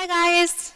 Hi guys.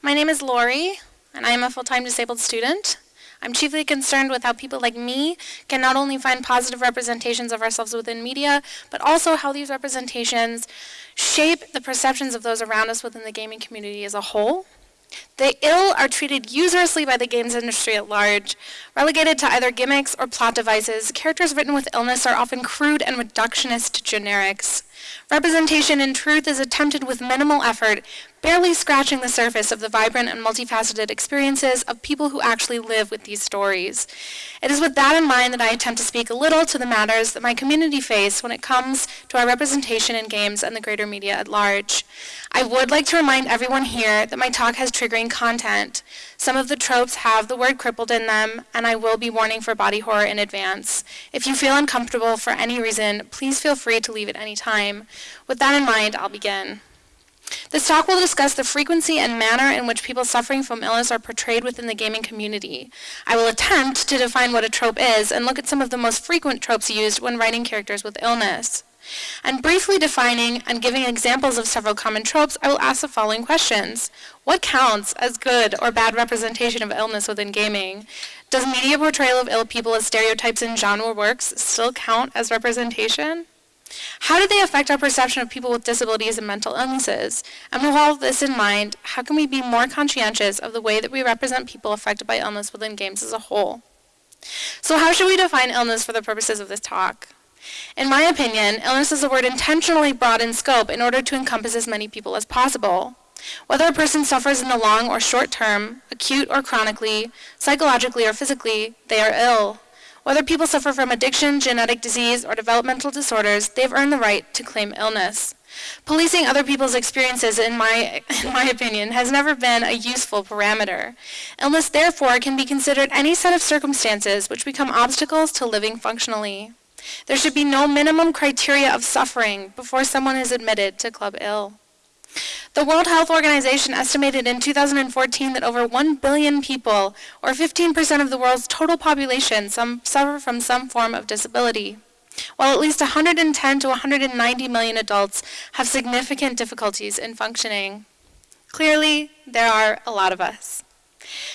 My name is Lori, and I am a full-time disabled student. I'm chiefly concerned with how people like me can not only find positive representations of ourselves within media, but also how these representations shape the perceptions of those around us within the gaming community as a whole. The ill are treated uselessly by the games industry at large. Relegated to either gimmicks or plot devices, characters written with illness are often crude and reductionist generics. Representation in truth is attempted with minimal effort, barely scratching the surface of the vibrant and multifaceted experiences of people who actually live with these stories. It is with that in mind that I attempt to speak a little to the matters that my community face when it comes to our representation in games and the greater media at large. I would like to remind everyone here that my talk has triggering content. Some of the tropes have the word crippled in them, and I will be warning for body horror in advance. If you feel uncomfortable for any reason, please feel free to leave at any time. With that in mind, I'll begin. This talk will discuss the frequency and manner in which people suffering from illness are portrayed within the gaming community. I will attempt to define what a trope is and look at some of the most frequent tropes used when writing characters with illness. And briefly defining and giving examples of several common tropes, I will ask the following questions. What counts as good or bad representation of illness within gaming? Does media portrayal of ill people as stereotypes in genre works still count as representation? How do they affect our perception of people with disabilities and mental illnesses? And with all of this in mind, how can we be more conscientious of the way that we represent people affected by illness within games as a whole? So how should we define illness for the purposes of this talk? In my opinion, illness is a word intentionally broad in scope in order to encompass as many people as possible. Whether a person suffers in the long or short term, acute or chronically, psychologically or physically, they are ill. Whether people suffer from addiction, genetic disease, or developmental disorders, they have earned the right to claim illness. Policing other people's experiences, in my, in my opinion, has never been a useful parameter. Illness, therefore, can be considered any set of circumstances which become obstacles to living functionally. There should be no minimum criteria of suffering before someone is admitted to Club Ill. The World Health Organization estimated in 2014 that over 1 billion people, or 15% of the world's total population, some, suffer from some form of disability, while at least 110 to 190 million adults have significant difficulties in functioning. Clearly, there are a lot of us.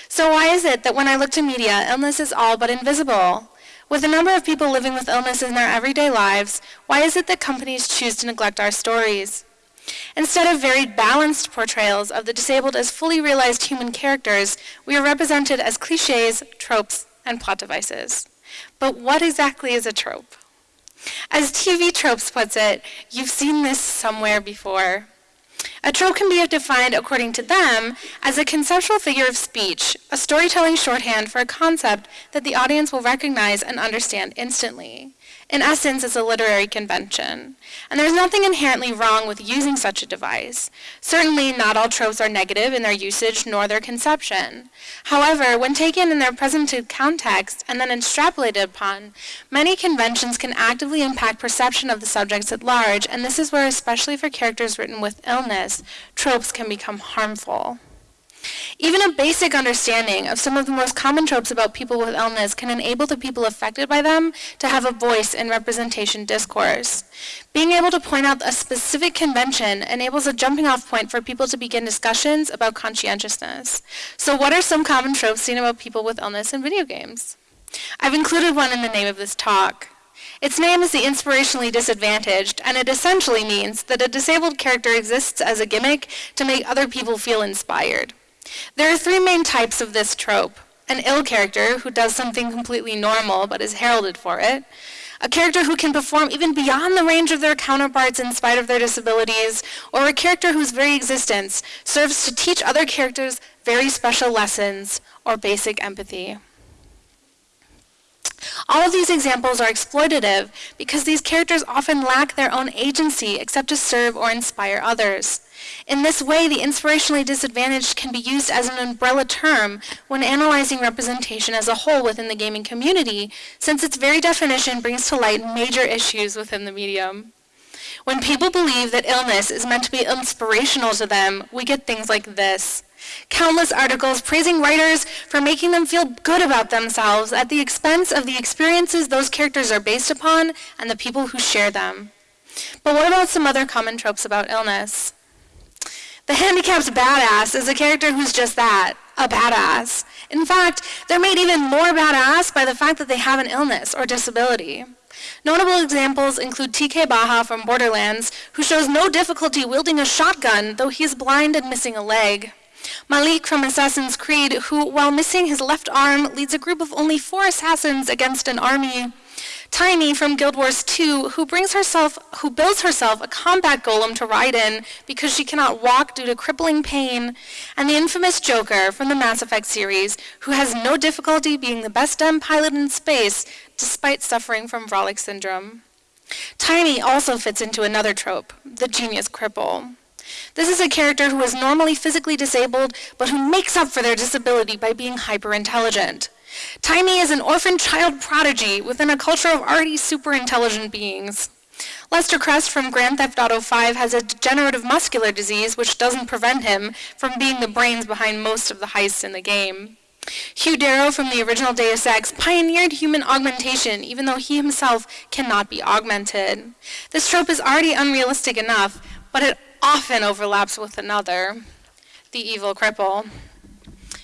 So why is it that when I look to media, illness is all but invisible? With the number of people living with illness in their everyday lives, why is it that companies choose to neglect our stories? Instead of very balanced portrayals of the disabled as fully realized human characters, we are represented as cliches, tropes, and plot devices. But what exactly is a trope? As TV Tropes puts it, you've seen this somewhere before. A trope can be defined, according to them, as a conceptual figure of speech, a storytelling shorthand for a concept that the audience will recognize and understand instantly. In essence, it's a literary convention. And there's nothing inherently wrong with using such a device. Certainly, not all tropes are negative in their usage nor their conception. However, when taken in their presented context and then extrapolated upon, many conventions can actively impact perception of the subjects at large, and this is where, especially for characters written with illness, tropes can become harmful. Even a basic understanding of some of the most common tropes about people with illness can enable the people affected by them to have a voice in representation discourse. Being able to point out a specific convention enables a jumping off point for people to begin discussions about conscientiousness. So what are some common tropes seen about people with illness in video games? I've included one in the name of this talk. Its name is the inspirationally disadvantaged, and it essentially means that a disabled character exists as a gimmick to make other people feel inspired. There are three main types of this trope. An ill character who does something completely normal but is heralded for it. A character who can perform even beyond the range of their counterparts in spite of their disabilities. Or a character whose very existence serves to teach other characters very special lessons or basic empathy. All of these examples are exploitative because these characters often lack their own agency except to serve or inspire others. In this way, the inspirationally disadvantaged can be used as an umbrella term when analyzing representation as a whole within the gaming community, since its very definition brings to light major issues within the medium. When people believe that illness is meant to be inspirational to them, we get things like this. Countless articles praising writers for making them feel good about themselves at the expense of the experiences those characters are based upon and the people who share them. But what about some other common tropes about illness? The handicapped badass is a character who's just that, a badass. In fact, they're made even more badass by the fact that they have an illness or disability. Notable examples include TK Baha from Borderlands, who shows no difficulty wielding a shotgun, though he is blind and missing a leg. Malik from Assassin's Creed, who, while missing his left arm, leads a group of only four assassins against an army. Taimi from Guild Wars 2, who brings herself, who builds herself a combat golem to ride in because she cannot walk due to crippling pain, and the infamous Joker from the Mass Effect series, who has no difficulty being the best dem pilot in space despite suffering from Vrolik syndrome. Taimi also fits into another trope, the genius cripple. This is a character who is normally physically disabled, but who makes up for their disability by being hyper-intelligent. Taimi is an orphan child prodigy within a culture of already super intelligent beings. Lester Crest from Grand Theft Auto 5 has a degenerative muscular disease which doesn't prevent him from being the brains behind most of the heists in the game. Hugh Darrow from the original Deus Ex pioneered human augmentation even though he himself cannot be augmented. This trope is already unrealistic enough, but it often overlaps with another, the evil cripple.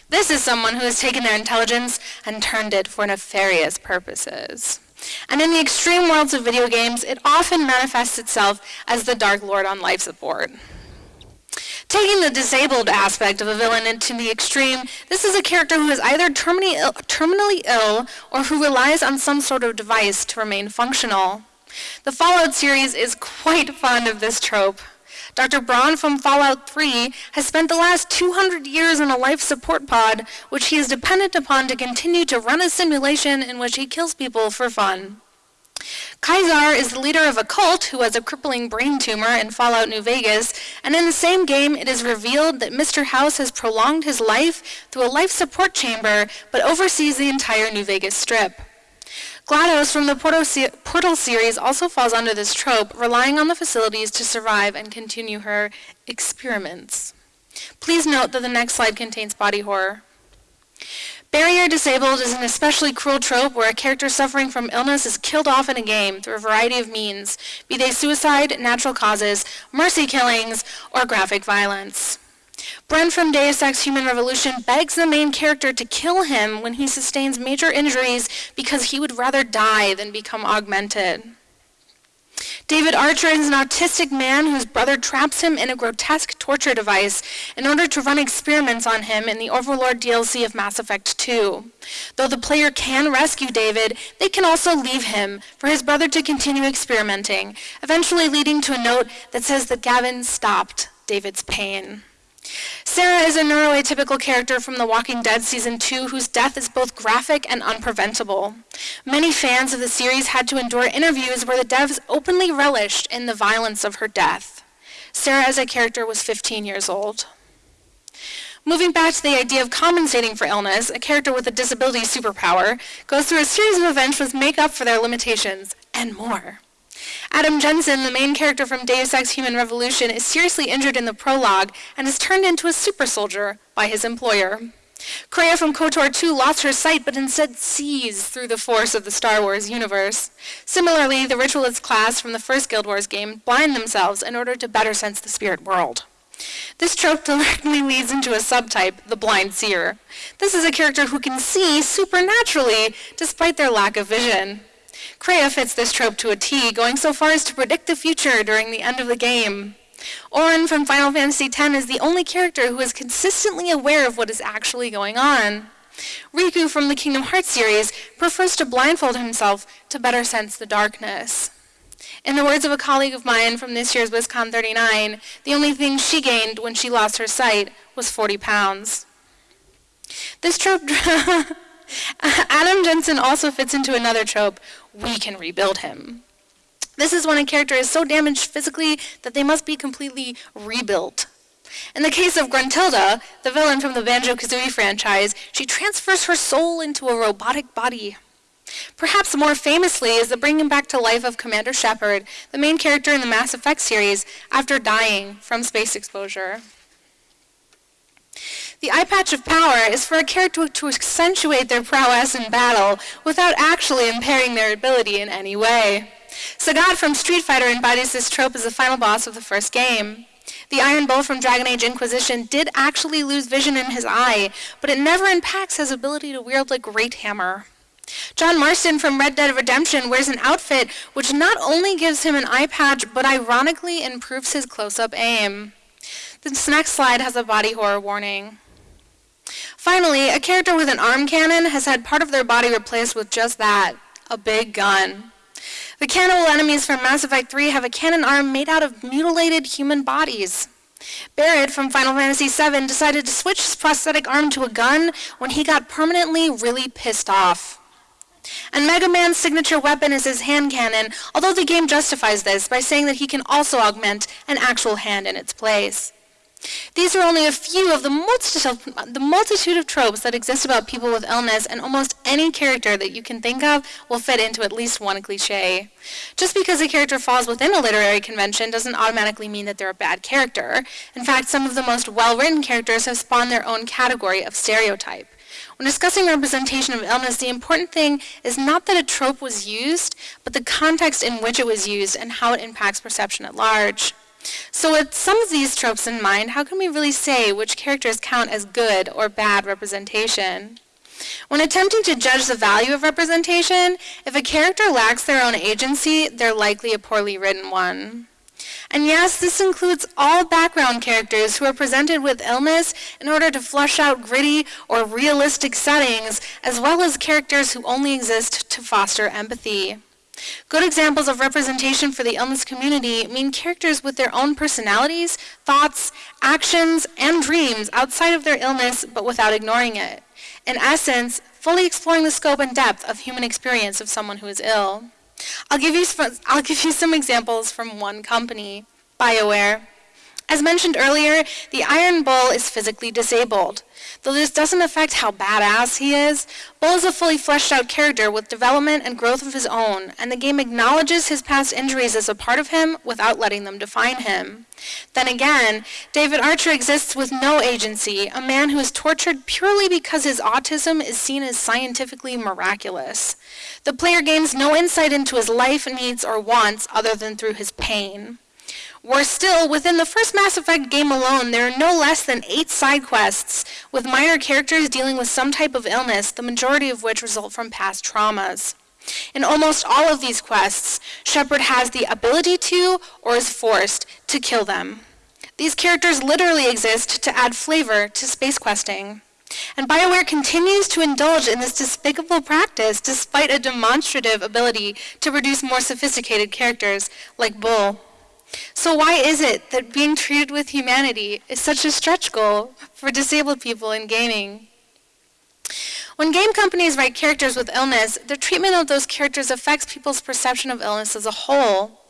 This is someone who has taken their intelligence and turned it for nefarious purposes. And in the extreme worlds of video games, it often manifests itself as the Dark Lord on life support. Taking the disabled aspect of a villain into the extreme, this is a character who is either terminally Ill, terminally Ill or who relies on some sort of device to remain functional. The Fallout series is quite fond of this trope. Dr. Braun from Fallout 3 has spent the last 200 years in a life support pod, which he is dependent upon to continue to run a simulation in which he kills people for fun. Caesar is the leader of a cult who has a crippling brain tumor in Fallout New Vegas, and in the same game it is revealed that Mr. House has prolonged his life through a life support chamber, but oversees the entire New Vegas strip. GLaDOS from the Portal, se Portal series also falls under this trope, relying on the facilities to survive and continue her experiments. Please note that the next slide contains body horror. Barrier disabled is an especially cruel trope where a character suffering from illness is killed off in a game through a variety of means, be they suicide, natural causes, mercy killings, or graphic violence. Brent from Deus Ex Human Revolution begs the main character to kill him when he sustains major injuries because he would rather die than become augmented. David Archer is an autistic man whose brother traps him in a grotesque torture device in order to run experiments on him in the Overlord DLC of Mass Effect 2. Though the player can rescue David, they can also leave him for his brother to continue experimenting, eventually leading to a note that says that Gavin stopped David's pain. Sarah is a neuroatypical character from The Walking Dead Season 2 whose death is both graphic and unpreventable. Many fans of the series had to endure interviews where the devs openly relished in the violence of her death. Sarah as a character was 15 years old. Moving back to the idea of compensating for illness, a character with a disability superpower goes through a series of events which make up for their limitations, and more. Adam Jensen, the main character from Deus Ex Human Revolution, is seriously injured in the prologue and is turned into a super soldier by his employer. Kreia from KOTOR 2 lost her sight but instead sees through the force of the Star Wars universe. Similarly, the Ritualist class from the first Guild Wars game blind themselves in order to better sense the spirit world. This trope directly leads into a subtype, the blind seer. This is a character who can see supernaturally despite their lack of vision. Kreia fits this trope to a T, going so far as to predict the future during the end of the game. Auron from Final Fantasy X is the only character who is consistently aware of what is actually going on. Riku from the Kingdom Hearts series prefers to blindfold himself to better sense the darkness. In the words of a colleague of mine from this year's WisCon 39, the only thing she gained when she lost her sight was 40 pounds. This trope Adam Jensen also fits into another trope, we can rebuild him. This is when a character is so damaged physically that they must be completely rebuilt. In the case of Gruntilda, the villain from the Banjo-Kazooie franchise, she transfers her soul into a robotic body. Perhaps more famously is the bringing back to life of Commander Shepard, the main character in the Mass Effect series, after dying from space exposure. The eye patch of power is for a character to accentuate their prowess in battle without actually impairing their ability in any way. Sagat from Street Fighter embodies this trope as the final boss of the first game. The Iron Bull from Dragon Age Inquisition did actually lose vision in his eye, but it never impacts his ability to wield a great hammer. John Marston from Red Dead Redemption wears an outfit which not only gives him an eye patch, but ironically improves his close-up aim. This next slide has a body horror warning. Finally, a character with an arm cannon has had part of their body replaced with just that, a big gun. The cannibal enemies from Mass Effect 3 have a cannon arm made out of mutilated human bodies. Barret from Final Fantasy VII decided to switch his prosthetic arm to a gun when he got permanently really pissed off. And Mega Man's signature weapon is his hand cannon, although the game justifies this by saying that he can also augment an actual hand in its place. These are only a few of the multitude, the multitude of tropes that exist about people with illness, and almost any character that you can think of will fit into at least one cliche. Just because a character falls within a literary convention doesn't automatically mean that they're a bad character. In fact, some of the most well-written characters have spawned their own category of stereotype. When discussing representation of illness, the important thing is not that a trope was used, but the context in which it was used and how it impacts perception at large. So with some of these tropes in mind, how can we really say which characters count as good or bad representation? When attempting to judge the value of representation, if a character lacks their own agency, they're likely a poorly written one. And yes, this includes all background characters who are presented with illness in order to flush out gritty or realistic settings, as well as characters who only exist to foster empathy. Good examples of representation for the illness community mean characters with their own personalities, thoughts, actions, and dreams outside of their illness but without ignoring it. In essence, fully exploring the scope and depth of human experience of someone who is ill. I'll give you, I'll give you some examples from one company, BioWare. As mentioned earlier, the Iron Bull is physically disabled. Though this doesn't affect how badass he is, Bull is a fully fleshed out character with development and growth of his own, and the game acknowledges his past injuries as a part of him without letting them define him. Then again, David Archer exists with no agency, a man who is tortured purely because his autism is seen as scientifically miraculous. The player gains no insight into his life, needs, or wants other than through his pain. Worse still, within the first Mass Effect game alone, there are no less than eight side quests, with minor characters dealing with some type of illness, the majority of which result from past traumas. In almost all of these quests, Shepard has the ability to, or is forced, to kill them. These characters literally exist to add flavor to space questing. And BioWare continues to indulge in this despicable practice despite a demonstrative ability to produce more sophisticated characters like Bull. So why is it that being treated with humanity is such a stretch goal for disabled people in gaming? When game companies write characters with illness, their treatment of those characters affects people's perception of illness as a whole.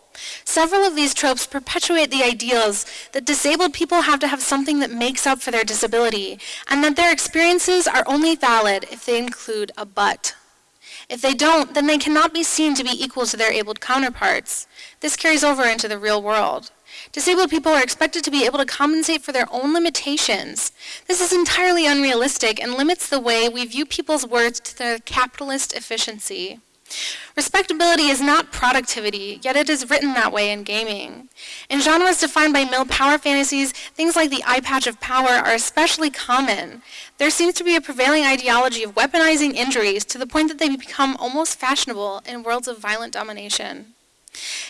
Several of these tropes perpetuate the ideals that disabled people have to have something that makes up for their disability, and that their experiences are only valid if they include a but. If they don't, then they cannot be seen to be equal to their abled counterparts. This carries over into the real world. Disabled people are expected to be able to compensate for their own limitations. This is entirely unrealistic and limits the way we view people's worth to their capitalist efficiency. Respectability is not productivity, yet it is written that way in gaming. In genres defined by male power fantasies, things like the eye patch of power are especially common. There seems to be a prevailing ideology of weaponizing injuries to the point that they become almost fashionable in worlds of violent domination.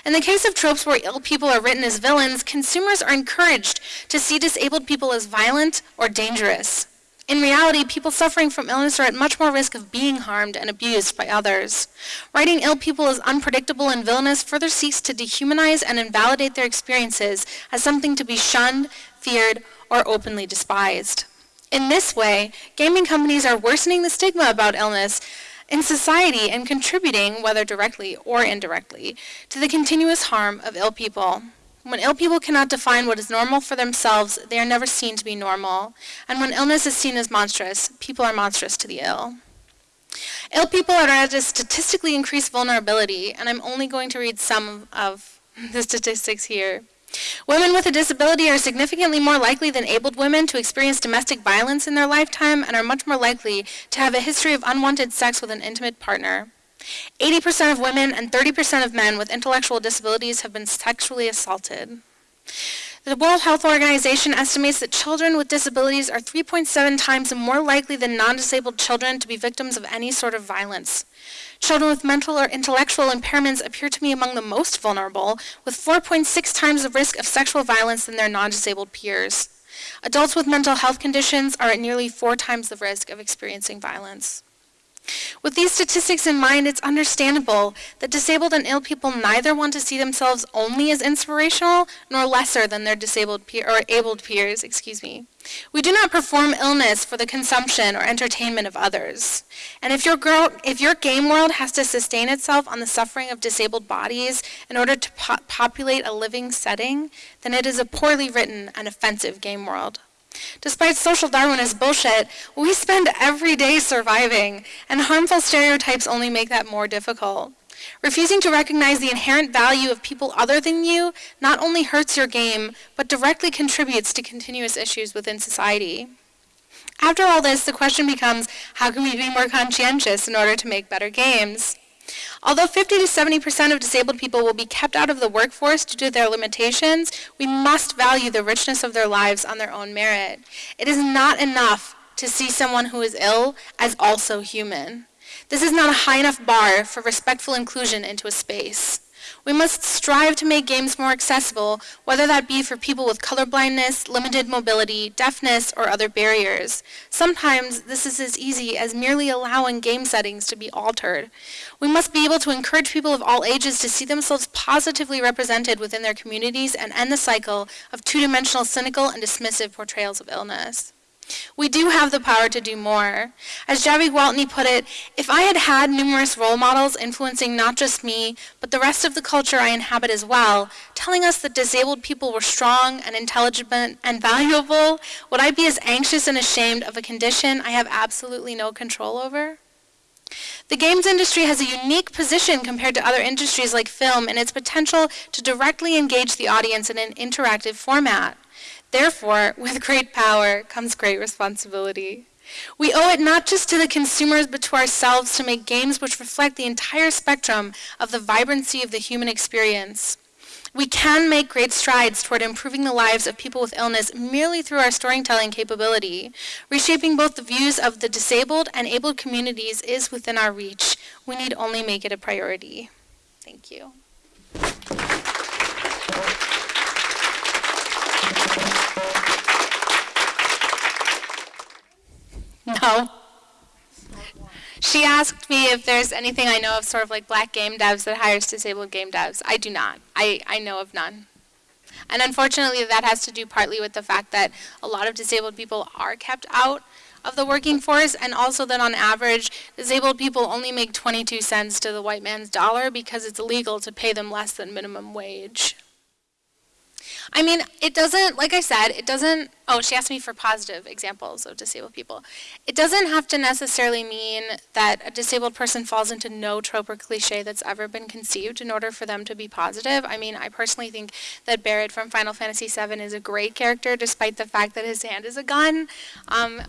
In the case of tropes where ill people are written as villains, consumers are encouraged to see disabled people as violent or dangerous. In reality, people suffering from illness are at much more risk of being harmed and abused by others. Writing ill people as unpredictable and villainous further seeks to dehumanize and invalidate their experiences as something to be shunned, feared, or openly despised. In this way, gaming companies are worsening the stigma about illness in society and contributing, whether directly or indirectly, to the continuous harm of ill people. When ill people cannot define what is normal for themselves, they are never seen to be normal. And when illness is seen as monstrous, people are monstrous to the ill. Ill people are at a statistically increased vulnerability, and I'm only going to read some of the statistics here. Women with a disability are significantly more likely than abled women to experience domestic violence in their lifetime and are much more likely to have a history of unwanted sex with an intimate partner. 80% of women and 30% of men with intellectual disabilities have been sexually assaulted. The World Health Organization estimates that children with disabilities are 3.7 times more likely than non-disabled children to be victims of any sort of violence. Children with mental or intellectual impairments appear to be among the most vulnerable, with 4.6 times the risk of sexual violence than their non-disabled peers. Adults with mental health conditions are at nearly four times the risk of experiencing violence. With these statistics in mind, it's understandable that disabled and ill people neither want to see themselves only as inspirational nor lesser than their disabled peer, or abled peers, excuse me. We do not perform illness for the consumption or entertainment of others. And if your, girl, if your game world has to sustain itself on the suffering of disabled bodies in order to po populate a living setting, then it is a poorly written and offensive game world. Despite social Darwinist bullshit, we spend every day surviving, and harmful stereotypes only make that more difficult. Refusing to recognize the inherent value of people other than you not only hurts your game, but directly contributes to continuous issues within society. After all this, the question becomes, how can we be more conscientious in order to make better games? Although 50 to 70% of disabled people will be kept out of the workforce due to their limitations, we must value the richness of their lives on their own merit. It is not enough to see someone who is ill as also human. This is not a high enough bar for respectful inclusion into a space. We must strive to make games more accessible, whether that be for people with colorblindness, limited mobility, deafness, or other barriers. Sometimes this is as easy as merely allowing game settings to be altered. We must be able to encourage people of all ages to see themselves positively represented within their communities and end the cycle of two-dimensional cynical and dismissive portrayals of illness. We do have the power to do more. As Javy Gwaltney put it, if I had had numerous role models influencing not just me, but the rest of the culture I inhabit as well, telling us that disabled people were strong and intelligent and valuable, would I be as anxious and ashamed of a condition I have absolutely no control over? The games industry has a unique position compared to other industries like film in its potential to directly engage the audience in an interactive format. Therefore, with great power comes great responsibility. We owe it not just to the consumers, but to ourselves to make games which reflect the entire spectrum of the vibrancy of the human experience. We can make great strides toward improving the lives of people with illness merely through our storytelling capability. Reshaping both the views of the disabled and abled communities is within our reach. We need only make it a priority. Thank you. No. She asked me if there's anything I know of sort of like black game devs that hires disabled game devs. I do not. I, I know of none. And unfortunately, that has to do partly with the fact that a lot of disabled people are kept out of the working force, and also that on average, disabled people only make 22 cents to the white man's dollar because it's illegal to pay them less than minimum wage. I mean, it doesn't, like I said, it doesn't, oh, she asked me for positive examples of disabled people. It doesn't have to necessarily mean that a disabled person falls into no trope or cliche that's ever been conceived in order for them to be positive. I mean, I personally think that Barret from Final Fantasy VII is a great character despite the fact that his hand is a gun. Um,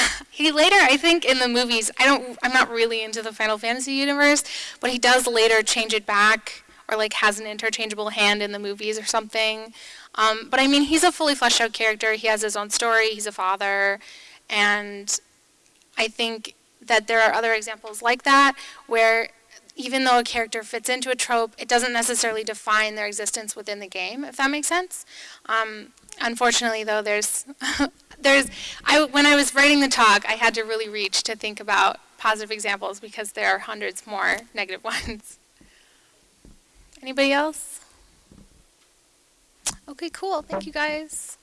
he later, I think, in the movies, I don't, I'm not really into the Final Fantasy universe, but he does later change it back or like has an interchangeable hand in the movies or something. Um, but I mean, he's a fully fleshed out character. He has his own story. He's a father. And I think that there are other examples like that where even though a character fits into a trope, it doesn't necessarily define their existence within the game, if that makes sense. Um, unfortunately, though, there's, there's, I, when I was writing the talk, I had to really reach to think about positive examples because there are hundreds more negative ones. Anybody else? Okay, cool. Thank you guys.